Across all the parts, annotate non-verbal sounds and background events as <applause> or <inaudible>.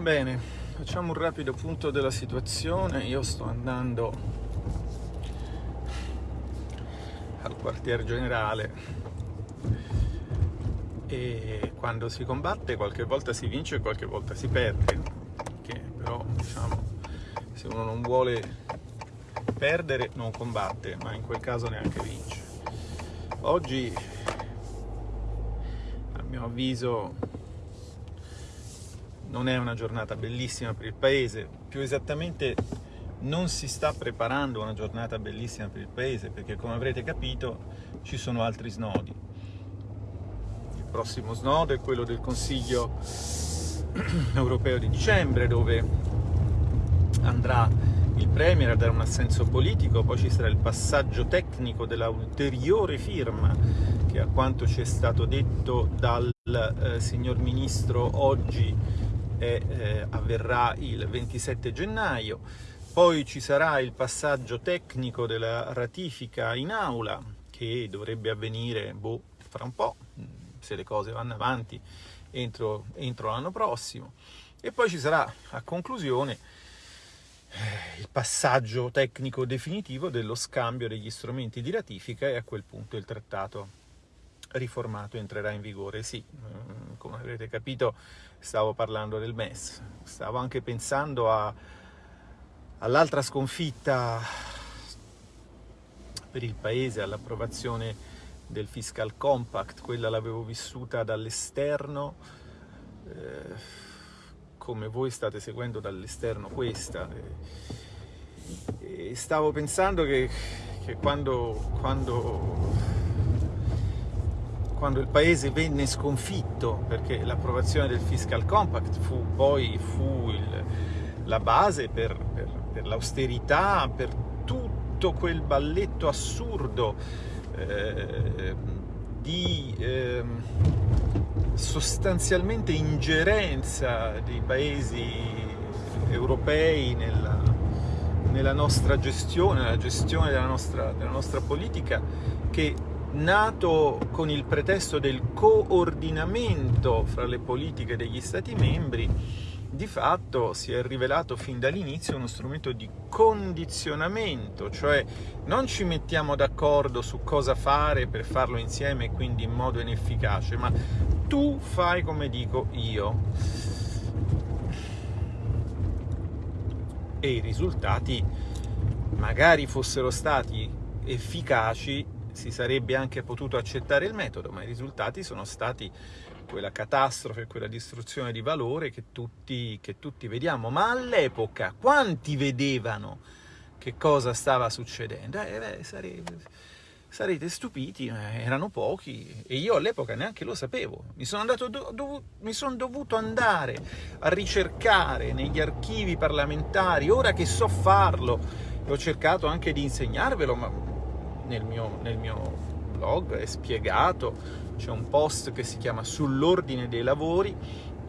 Bene, facciamo un rapido punto della situazione. Io sto andando al quartier generale e quando si combatte qualche volta si vince e qualche volta si perde, che però diciamo se uno non vuole perdere non combatte, ma in quel caso neanche vince. Oggi a mio avviso non è una giornata bellissima per il paese, più esattamente non si sta preparando una giornata bellissima per il paese perché come avrete capito ci sono altri snodi. Il prossimo snodo è quello del Consiglio <clears throat> europeo di dicembre dove andrà il Premier a dare un assenso politico, poi ci sarà il passaggio tecnico della ulteriore firma che a quanto ci è stato detto dal eh, signor Ministro oggi e eh, avverrà il 27 gennaio. Poi ci sarà il passaggio tecnico della ratifica in aula che dovrebbe avvenire boh, fra un po', se le cose vanno avanti, entro, entro l'anno prossimo. E poi ci sarà a conclusione eh, il passaggio tecnico definitivo dello scambio degli strumenti di ratifica e a quel punto il trattato riformato entrerà in vigore. Sì, mm, come avrete capito stavo parlando del MES, stavo anche pensando all'altra sconfitta per il Paese, all'approvazione del Fiscal Compact, quella l'avevo vissuta dall'esterno, eh, come voi state seguendo dall'esterno questa. E, e stavo pensando che, che quando, quando quando il paese venne sconfitto, perché l'approvazione del Fiscal Compact fu poi fu il, la base per, per, per l'austerità, per tutto quel balletto assurdo eh, di eh, sostanzialmente ingerenza dei paesi europei nella, nella nostra gestione, nella gestione della nostra, della nostra politica, che nato con il pretesto del coordinamento fra le politiche degli Stati membri, di fatto si è rivelato fin dall'inizio uno strumento di condizionamento, cioè non ci mettiamo d'accordo su cosa fare per farlo insieme e quindi in modo inefficace, ma tu fai come dico io. E i risultati magari fossero stati efficaci si sarebbe anche potuto accettare il metodo, ma i risultati sono stati quella catastrofe, quella distruzione di valore che tutti, che tutti vediamo. Ma all'epoca quanti vedevano che cosa stava succedendo? Eh, beh, sarete, sarete stupiti, erano pochi e io all'epoca neanche lo sapevo. Mi sono, andato, dov mi sono dovuto andare a ricercare negli archivi parlamentari, ora che so farlo, ho cercato anche di insegnarvelo, ma nel mio, nel mio blog è spiegato, c'è un post che si chiama Sull'ordine dei lavori,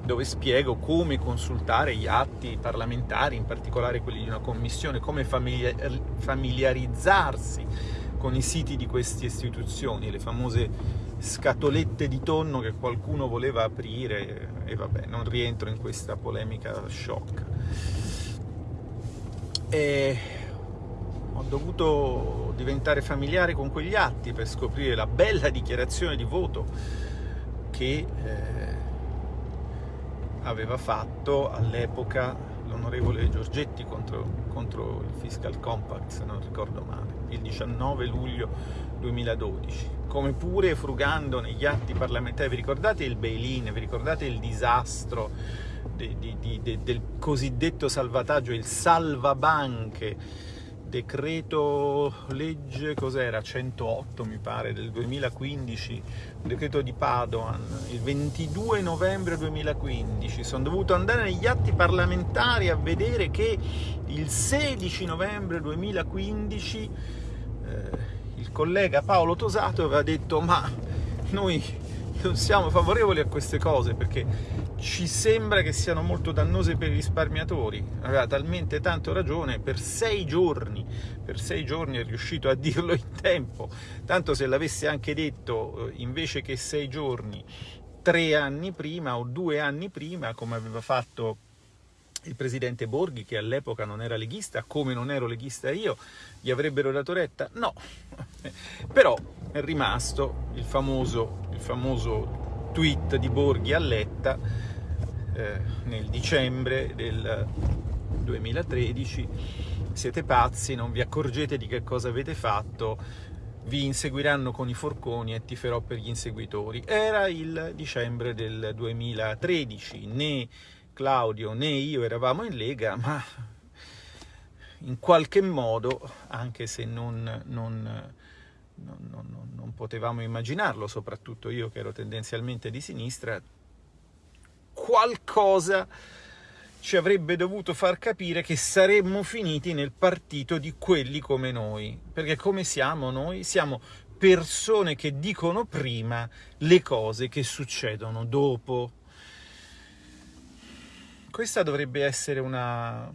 dove spiego come consultare gli atti parlamentari, in particolare quelli di una commissione, come familiarizzarsi con i siti di queste istituzioni, le famose scatolette di tonno che qualcuno voleva aprire e vabbè, non rientro in questa polemica sciocca. E ho dovuto diventare familiare con quegli atti per scoprire la bella dichiarazione di voto che eh, aveva fatto all'epoca l'onorevole Giorgetti contro, contro, il Fiscal Compact, se non ricordo male, il 19 luglio 2012. Come pure frugando negli atti parlamentari, vi ricordate il bail-in, vi ricordate il disastro di, di, di, del cosiddetto salvataggio, il salvabanche, decreto legge, cos'era? 108 mi pare, del 2015, decreto di Padoan, il 22 novembre 2015. Sono dovuto andare negli atti parlamentari a vedere che il 16 novembre 2015 eh, il collega Paolo Tosato aveva detto ma noi <laughs> non siamo favorevoli a queste cose perché ci sembra che siano molto dannose per i risparmiatori. Aveva talmente tanto ragione, per sei giorni, per sei giorni è riuscito a dirlo in tempo, tanto se l'avesse anche detto eh, invece che sei giorni, tre anni prima o due anni prima, come aveva fatto il presidente Borghi, che all'epoca non era leghista, come non ero leghista io, gli avrebbero dato retta? No, <laughs> però è rimasto il famoso, il famoso tweet di Borghi a Letta eh, nel dicembre del 2013 siete pazzi, non vi accorgete di che cosa avete fatto, vi inseguiranno con i forconi e tiferò per gli inseguitori. Era il dicembre del 2013, né Claudio né io eravamo in Lega, ma in qualche modo, anche se non, non, non, non, potevamo immaginarlo, soprattutto io che ero tendenzialmente di sinistra, qualcosa ci avrebbe dovuto far capire che saremmo finiti nel partito di quelli come noi. Perché come siamo noi? Siamo persone che dicono prima le cose che succedono dopo. Questa dovrebbe essere una,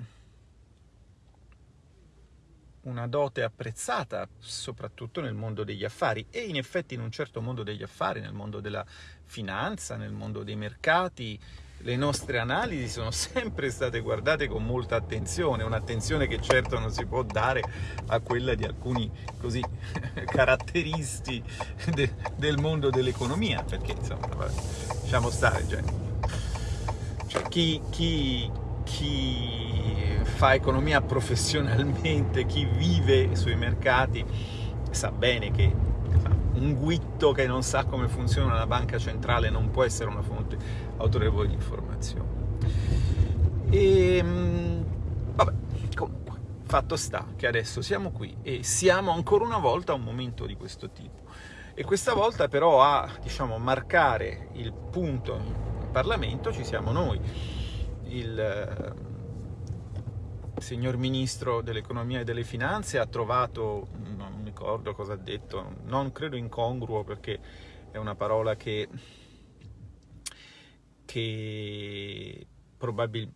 una dote apprezzata, soprattutto nel mondo degli affari, e in effetti in un certo mondo degli affari, nel mondo della finanza, nel mondo dei mercati, le nostre analisi sono <laughs> sempre state guardate con molta attenzione, un'attenzione che certo non si può dare a quella di alcuni così <laughs> caratteristi de, del mondo dell'economia, perché insomma, vabbè, lasciamo stare, cioè, chi, chi, chi fa economia professionalmente, chi vive sui mercati, sa bene che un guitto che non sa come funziona una banca centrale non può essere una fonte autorevole di informazione. E, ehm, vabbè, comunque, fatto sta che adesso siamo qui e siamo ancora una volta a un momento di questo tipo. E questa volta però a diciamo, marcare il punto Parlamento ci siamo noi. Il, il signor Ministro dell'Economia e delle Finanze ha trovato, non ricordo cosa ha detto, non credo incongruo perché è una parola che, che,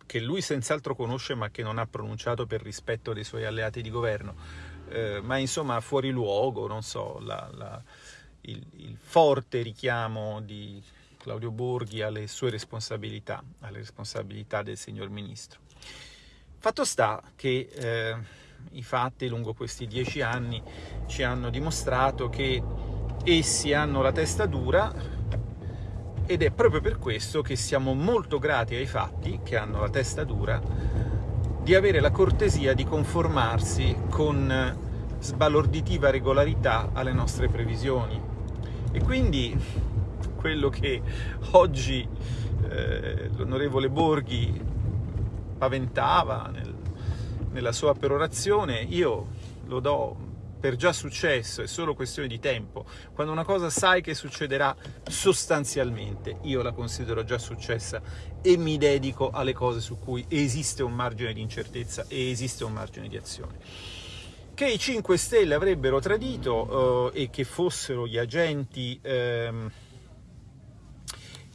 che lui senz'altro conosce ma che non ha pronunciato per rispetto dei suoi alleati di governo, eh, ma insomma fuori luogo, non so, la, la, il, il forte richiamo di Claudio Borghi alle sue responsabilità, alle responsabilità del signor Ministro. Fatto sta che eh, i fatti lungo questi dieci anni ci hanno dimostrato che essi hanno la testa dura ed è proprio per questo che siamo molto grati ai fatti, che hanno la testa dura, di avere la cortesia di conformarsi con sbalorditiva regolarità alle nostre previsioni. E quindi quello che oggi eh, l'onorevole Borghi paventava nel, nella sua perorazione, io lo do per già successo, è solo questione di tempo. Quando una cosa sai che succederà sostanzialmente, io la considero già successa e mi dedico alle cose su cui esiste un margine di incertezza e esiste un margine di azione. Che i 5 Stelle avrebbero tradito eh, e che fossero gli agenti... Ehm,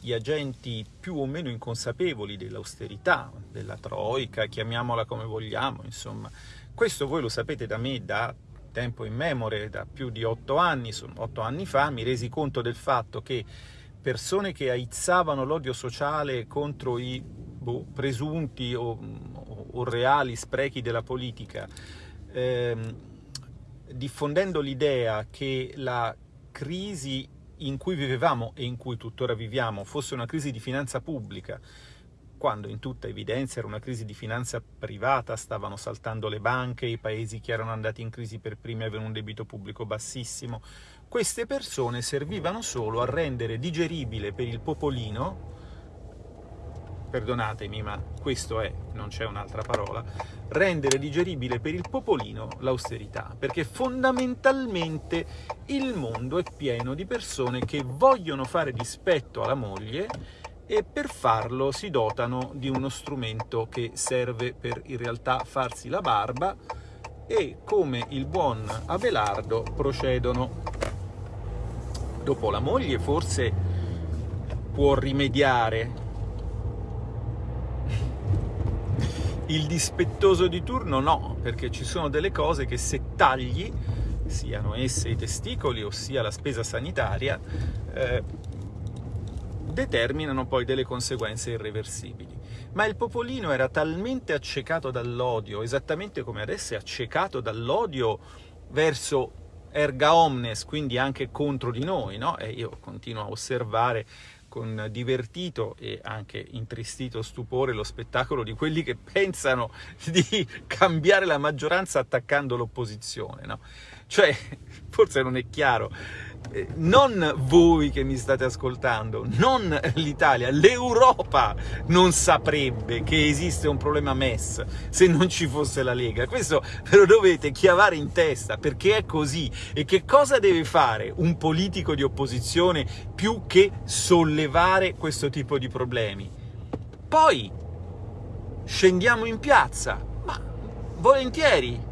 gli agenti più o meno inconsapevoli dell'austerità, della troica, chiamiamola come vogliamo, insomma. Questo voi lo sapete da me da tempo in memore, da più di otto anni, otto anni fa, mi resi conto del fatto che persone che aizzavano l'odio sociale contro i boh, presunti o, o, o, reali sprechi della politica, ehm, diffondendo l'idea che la crisi in cui vivevamo e in cui tuttora viviamo fosse una crisi di finanza pubblica, quando in tutta evidenza era una crisi di finanza privata, stavano saltando le banche, i paesi che erano andati in crisi per primi avevano un debito pubblico bassissimo, queste persone servivano solo a rendere digeribile per il popolino perdonatemi ma questo è, non c'è un'altra parola, rendere digeribile per il popolino l'austerità, perché fondamentalmente il mondo è pieno di persone che vogliono fare dispetto alla moglie e per farlo si dotano di uno strumento che serve per in realtà farsi la barba e come il buon Abelardo procedono. Dopo la moglie forse può rimediare Il dispettoso di turno no, perché ci sono delle cose che se tagli, siano esse i testicoli o sia la spesa sanitaria, eh, determinano poi delle conseguenze irreversibili. Ma il popolino era talmente accecato dall'odio, esattamente come adesso è accecato dall'odio verso erga omnes, quindi anche contro di noi, no? E io continuo a osservare con divertito e anche intristito stupore lo spettacolo di quelli che pensano di cambiare la maggioranza attaccando l'opposizione, no? Cioè, forse non è chiaro, non voi che mi state ascoltando, non l'Italia, l'Europa non saprebbe che esiste un problema MES se non ci fosse la Lega. Questo ve lo dovete chiavare in testa, perché è così. E che cosa deve fare un politico di opposizione più che sollevare questo tipo di problemi? Poi scendiamo in piazza, ma volentieri,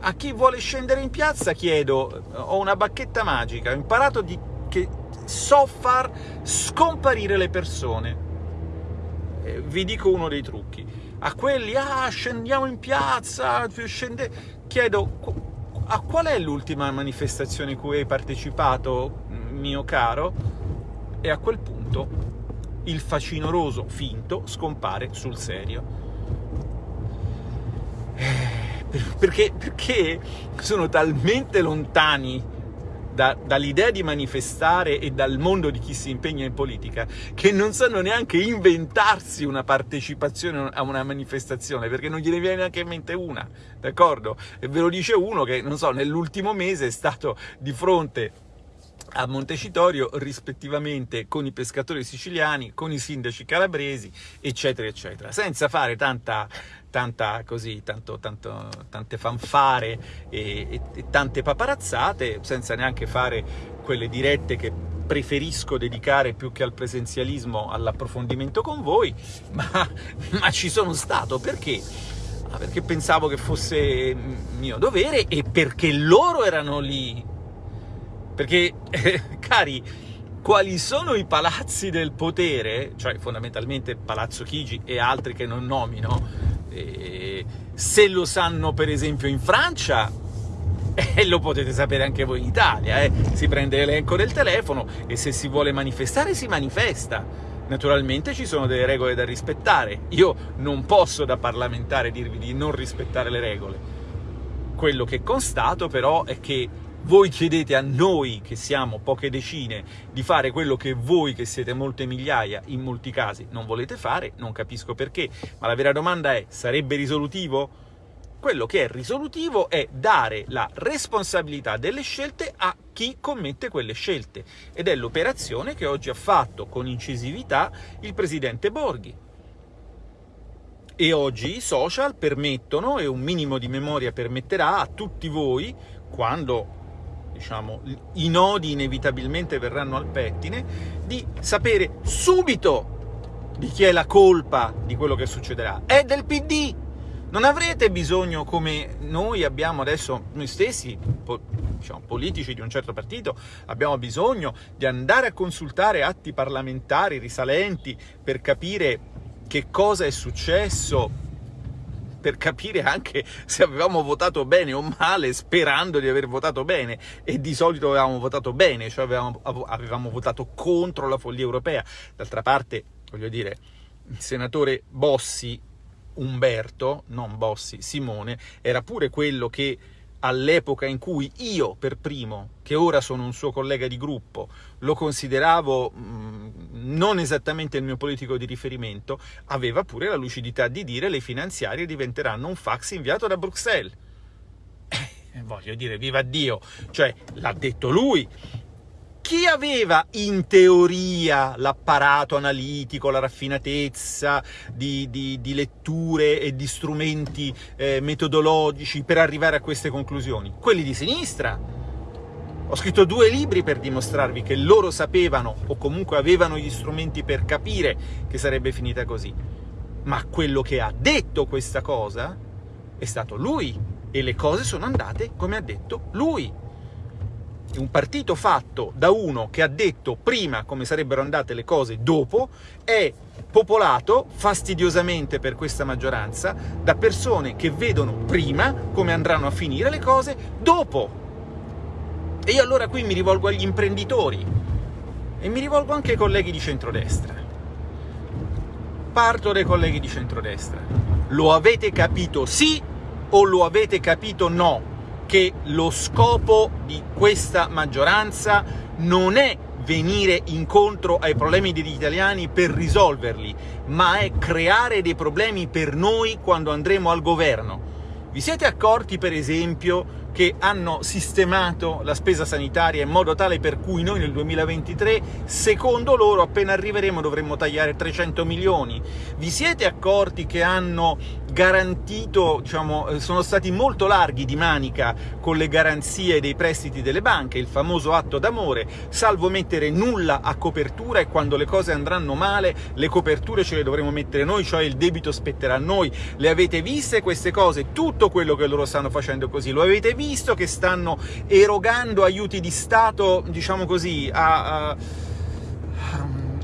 a chi vuole scendere in piazza chiedo, ho una bacchetta magica, ho imparato di, che so far scomparire le persone. Eh, vi dico uno dei trucchi. A quelli, ah, scendiamo in piazza, scende... chiedo, a qual è l'ultima manifestazione cui hai partecipato, mio caro? E a quel punto il facinoroso finto scompare sul serio. Perché, perché sono talmente lontani da, dall'idea di manifestare e dal mondo di chi si impegna in politica, che non sanno neanche inventarsi una partecipazione a una manifestazione, perché non gliene viene neanche in mente una, d'accordo? E ve lo dice uno che, non so, nell'ultimo mese è stato di fronte a Montecitorio rispettivamente con i pescatori siciliani, con i sindaci calabresi, eccetera, eccetera, senza fare tanta tanta così, tanto, tanto, tante fanfare e, e, e tante paparazzate, senza neanche fare quelle dirette che preferisco dedicare più che al presenzialismo all'approfondimento con voi, <laughs> ma, ma, ci sono stato perché? Ah, perché pensavo che fosse mio dovere e perché loro erano lì. Perché, eh, <laughs> cari, quali sono i palazzi del potere, cioè fondamentalmente Palazzo Chigi e altri che non nomino, eh, se lo sanno per esempio in Francia, <laughs> eh, lo potete sapere anche voi in Italia, eh. si prende l'elenco del telefono e se si vuole manifestare si manifesta. Naturalmente ci sono delle regole da rispettare, io non posso da parlamentare dirvi di non rispettare le regole. Quello che constato però è che voi chiedete a noi, che siamo poche decine, di fare quello che voi, che siete molte migliaia, in molti casi non volete fare, non capisco perché, ma la vera domanda è, sarebbe risolutivo? Quello che è risolutivo è dare la responsabilità delle scelte a chi commette quelle scelte, ed è l'operazione che oggi ha fatto con incisività il presidente Borghi. E oggi i social permettono, e un minimo di memoria permetterà a tutti voi, quando diciamo, i nodi inevitabilmente verranno al pettine, di sapere subito di chi è la colpa di quello che succederà. È del PD! Non avrete bisogno, come noi abbiamo adesso, noi stessi, po diciamo, politici di un certo partito, abbiamo bisogno di andare a consultare atti parlamentari risalenti per capire che cosa è successo per capire anche se avevamo votato bene o male, sperando di aver votato bene, e di solito avevamo votato bene, cioè avevamo, avevamo votato contro la follia europea. D'altra parte, voglio dire, il senatore Bossi Umberto, non Bossi, Simone, era pure quello che all'epoca in cui io per primo, che ora sono un suo collega di gruppo, lo consideravo mh, mm, non esattamente il mio politico di riferimento, aveva pure la lucidità di dire le finanziarie diventeranno un fax inviato da Bruxelles. Eh, voglio dire, viva Dio! Cioè, l'ha detto lui, chi aveva in teoria l'apparato analitico, la raffinatezza di, di, di, letture e di strumenti eh, metodologici per arrivare a queste conclusioni? Quelli di sinistra. Ho scritto due libri per dimostrarvi che loro sapevano, o comunque avevano gli strumenti per capire che sarebbe finita così. Ma quello che ha detto questa cosa è stato lui, e le cose sono andate come ha detto lui un partito fatto da uno che ha detto prima come sarebbero andate le cose dopo, è popolato fastidiosamente per questa maggioranza da persone che vedono prima come andranno a finire le cose dopo. E io allora qui mi rivolgo agli imprenditori. e mi rivolgo anche ai colleghi di centrodestra. Parto dai colleghi di centrodestra. Lo avete capito sì o lo avete capito no? Che lo scopo di questa maggioranza non è venire incontro ai problemi degli italiani per risolverli, ma è creare dei problemi per noi quando andremo al governo. Vi siete accorti, per esempio, che hanno sistemato la spesa sanitaria in modo tale per cui noi nel 2023, secondo loro, appena arriveremo dovremmo tagliare 300 milioni. Vi siete accorti che hanno garantito, diciamo, eh, sono stati molto larghi di manica con le garanzie dei prestiti delle banche, il famoso atto d'amore, salvo mettere nulla a copertura e quando le cose andranno male le coperture ce le dovremo mettere noi, cioè il debito spetterà a noi. Le avete viste queste cose? Tutto quello che loro stanno facendo così, lo avete visto che stanno erogando aiuti di Stato, diciamo così, a, a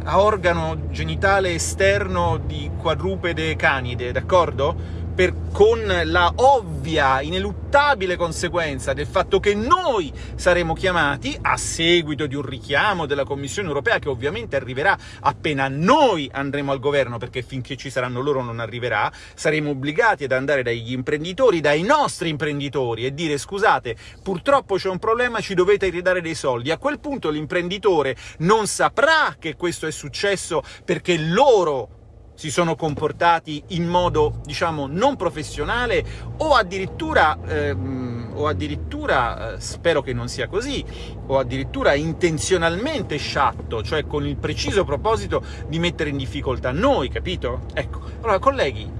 a organo genitale esterno di quadrupede canide, d'accordo? Per, con la ovvia, ineluttabile conseguenza del fatto che noi saremo chiamati, a seguito di un richiamo della Commissione europea, che ovviamente arriverà appena noi andremo al governo, perché finché ci saranno loro non arriverà, saremo obbligati ad andare dagli imprenditori, dai nostri imprenditori, e dire scusate, purtroppo c'è un problema, ci dovete ridare dei soldi. A quel punto l'imprenditore non saprà che questo è successo perché loro si sono comportati in modo, diciamo, non professionale o addirittura, ehm, o addirittura eh, spero che non sia così, o addirittura intenzionalmente sciatto, cioè con il preciso proposito di mettere in difficoltà noi, capito? Ecco, allora colleghi,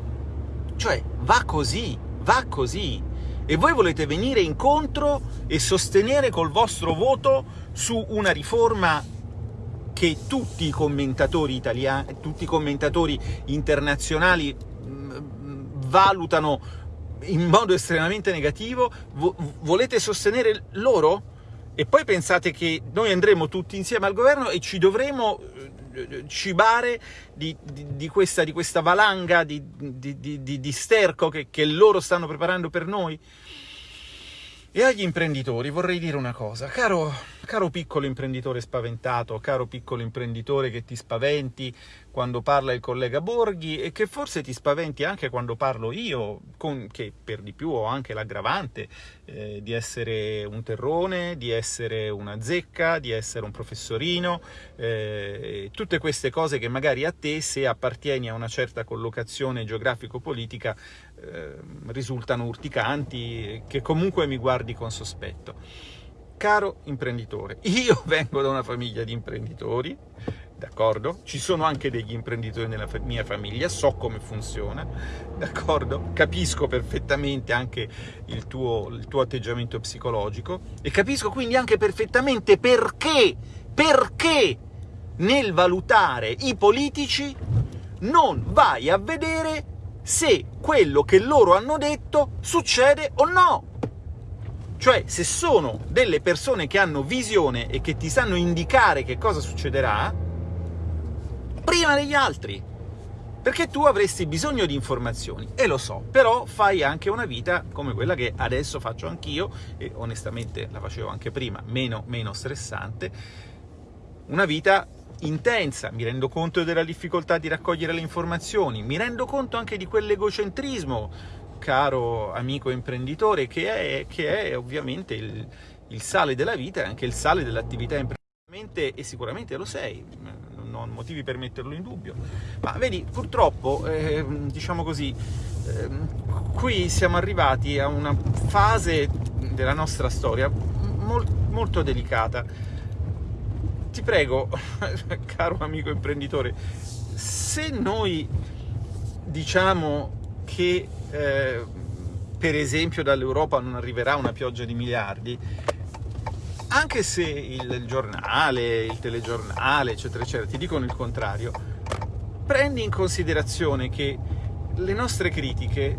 cioè va così, va così, e voi volete venire incontro e sostenere col vostro voto su una riforma che tutti i commentatori italiani, tutti i commentatori internazionali mm, valutano in modo estremamente negativo, volete sostenere loro? E poi pensate che noi andremo tutti insieme al governo e ci dovremo eh, cibare di, di, di, questa, di questa, valanga di, di sterco che, che loro stanno preparando per noi? E agli imprenditori vorrei dire una cosa, caro, caro piccolo imprenditore spaventato, caro piccolo imprenditore che ti spaventi quando parla il collega Borghi e che forse ti spaventi anche quando parlo io, con, che per di più ho anche l'aggravante eh, di essere un terrone, di essere una zecca, di essere un professorino, eh, tutte queste cose che magari a te, se appartieni a una certa collocazione geografico-politica, eh, risultano urticanti, che comunque mi guardi con sospetto. Caro imprenditore, io <laughs> vengo da una famiglia di imprenditori, d'accordo? Ci sono anche degli imprenditori nella mia famiglia, so come funziona, d'accordo? Capisco perfettamente anche il tuo, il tuo atteggiamento psicologico e capisco quindi anche perfettamente perché, perché nel valutare i politici non vai a vedere se quello che loro hanno detto succede o no. Cioè, se sono delle persone che hanno visione e che ti sanno indicare che cosa succederà, prima degli altri. Perché tu avresti bisogno di informazioni, e lo so, però fai anche una vita come quella che adesso faccio anch'io, e onestamente la facevo anche prima, meno, meno stressante, una vita intensa, mi rendo conto della difficoltà di raccogliere le informazioni, mi rendo conto anche di quell'egocentrismo, caro amico imprenditore, che è, che è ovviamente il, il, sale della vita e anche il sale dell'attività imprenditoriale, e sicuramente lo sei, non ho motivi per metterlo in dubbio. Ma vedi, purtroppo, eh, diciamo così, eh, qui siamo arrivati a una fase della nostra storia molt, molto delicata, ti prego, <laughs> caro amico imprenditore, se noi diciamo che eh, per esempio dall'Europa non arriverà una pioggia di miliardi, anche se il giornale, il telegiornale, eccetera, eccetera, ti dicono il contrario, prendi in considerazione che le nostre critiche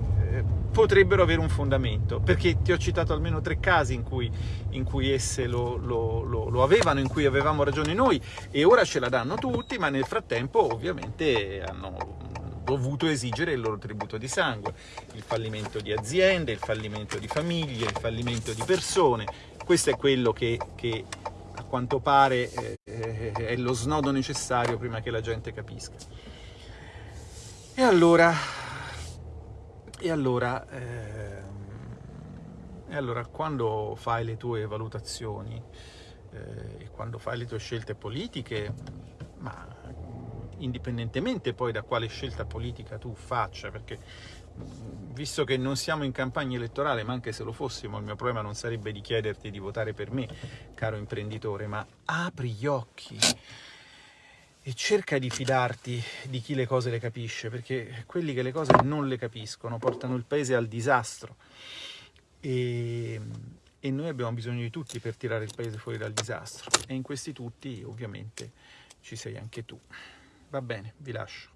potrebbero avere un fondamento, perché ti ho citato almeno tre casi in cui, in cui esse lo, lo, lo, lo, avevano, in cui avevamo ragione noi, e ora ce la danno tutti, ma nel frattempo ovviamente hanno dovuto esigere il loro tributo di sangue, il fallimento di aziende, il fallimento di famiglie, il fallimento di persone, questo è quello che, che a quanto pare eh, eh, è lo snodo necessario prima che la gente capisca. E allora, e allora, eh, e allora quando fai le tue valutazioni eh, quando fai le tue scelte politiche, ma indipendentemente poi da quale scelta politica tu faccia, perché visto che non siamo in campagna elettorale, ma anche se lo fossimo, il mio problema non sarebbe di chiederti di votare per me, caro imprenditore, ma apri gli occhi e cerca di fidarti di chi le cose le capisce, perché quelli che le cose non le capiscono portano il paese al disastro e, e noi abbiamo bisogno di tutti per tirare il paese fuori dal disastro e in questi tutti ovviamente ci sei anche tu. Va bene, vi lascio.